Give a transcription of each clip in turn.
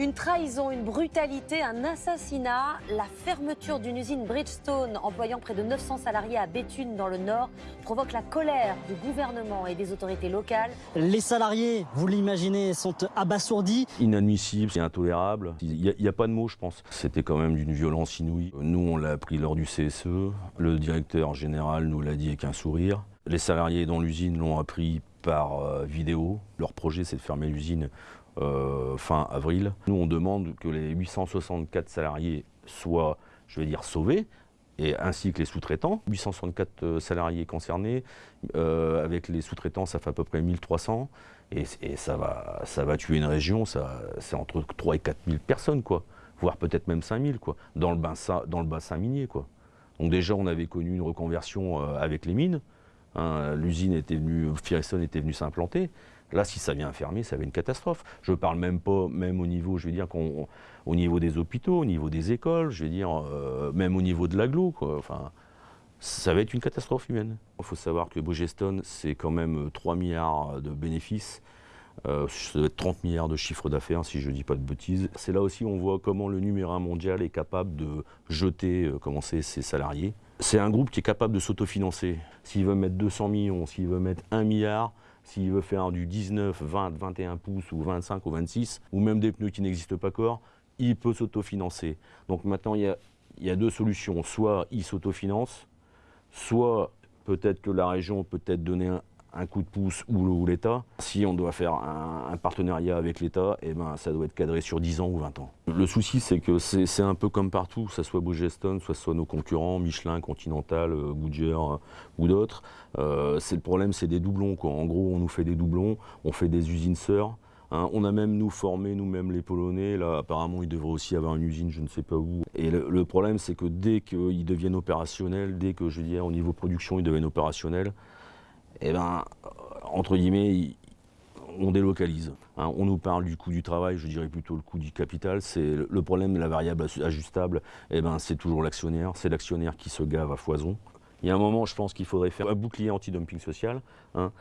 Une trahison, une brutalité, un assassinat, la fermeture d'une usine Bridgestone employant près de 900 salariés à Béthune dans le Nord provoque la colère du gouvernement et des autorités locales. Les salariés, vous l'imaginez, sont abasourdis. Inadmissible, c'est intolérable. Il n'y a, pas de mots, je pense. C'était quand même d'une violence inouïe. Nous, on l'a appris lors du CSE. Le directeur général nous l'a dit avec un sourire. Les salariés dans l'usine l'ont appris par euh, vidéo. Leur projet, c'est de fermer l'usine euh, fin avril. Nous, on demande que les 864 salariés soient, je vais dire, sauvés, et ainsi que les sous-traitants. 864 euh, salariés concernés, avec les sous-traitants, ça fait à peu près 1300, et, et ça, va, ça va tuer une région, c'est entre 3 et 4 000 personnes, quoi, voire peut-être même 5 000, quoi, dans le, bassin, dans le bassin minier. Quoi. Donc déjà, on avait connu une reconversion avec les mines, hein. l'usine était venue, Firestone était venue s'implanter, Là, si ça vient fermer, ça va être une catastrophe. Je ne parle même pas, même au niveau, je vais dire, au niveau des hôpitaux, au niveau des écoles, je euh, même au niveau de l'aglo, Enfin, ça va être une catastrophe humaine. Il faut savoir que Bridgestone, c'est quand même 3 milliards de bénéfices. Euh, ça doit être 30 milliards de chiffre d'affaires, si je ne dis pas de bêtises. C'est là aussi on voit comment le numéro un mondial est capable de jeter euh, ses salariés. C'est un groupe qui est capable de s'autofinancer. S'il veut mettre 200 millions, s'il veut mettre 1 milliard, s'il veut faire du 19, 20, 21 pouces ou 25 ou 26, ou même des pneus qui n'existent pas encore, il peut s'autofinancer. Donc maintenant, il y, a, deux solutions. Soit il s'autofinance, soit peut-être que la région peut être donner un, un coup de pouce ou, l'État. Si on doit faire un, partenariat avec l'État, eh ben, ça doit être cadré sur 10 ans ou 20 ans. Le souci, c'est que c'est un peu comme partout, que ce soit Bridgestone, soit, soit nos concurrents, Michelin, Continental, euh, Goodyear euh, ou d'autres. Euh, le problème, c'est des doublons. En gros, on nous fait des doublons, on fait des usines sœurs. Hein. on a même nous formé nous-mêmes les Polonais. Là, apparemment, ils devraient aussi avoir une usine, je ne sais pas où. Et le, problème, c'est que dès qu'ils deviennent opérationnels, dès que je veux dire au niveau production, ils deviennent opérationnels, eh ben, entre guillemets, on délocalise. Hein. on nous parle du coût du travail, je dirais plutôt le coût du capital. C'est le problème de la variable ajustable, eh ben, c'est toujours l'actionnaire. C'est l'actionnaire qui se gave à foison. Il y a un moment, je pense qu'il faudrait faire un bouclier anti-dumping social. Hein.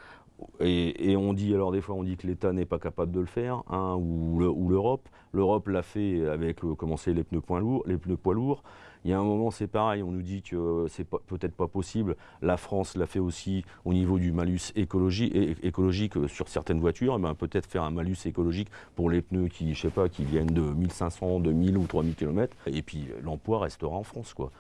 Et, on dit, alors des fois, on dit que l'État n'est pas capable de le faire, hein, ou l'Europe. L'Europe l'a fait avec les pneus poids lourds, les pneus poids lourds. Il y a un moment, c'est pareil, on nous dit que c'est peut-être pas possible. La France l'a fait aussi au niveau du malus écologique, écologique sur certaines voitures. Eh ben, peut-être faire un malus écologique pour les pneus qui, je sais pas, qui viennent de 1500, 2000 ou 3000 km. Et puis l'emploi restera en France, quoi.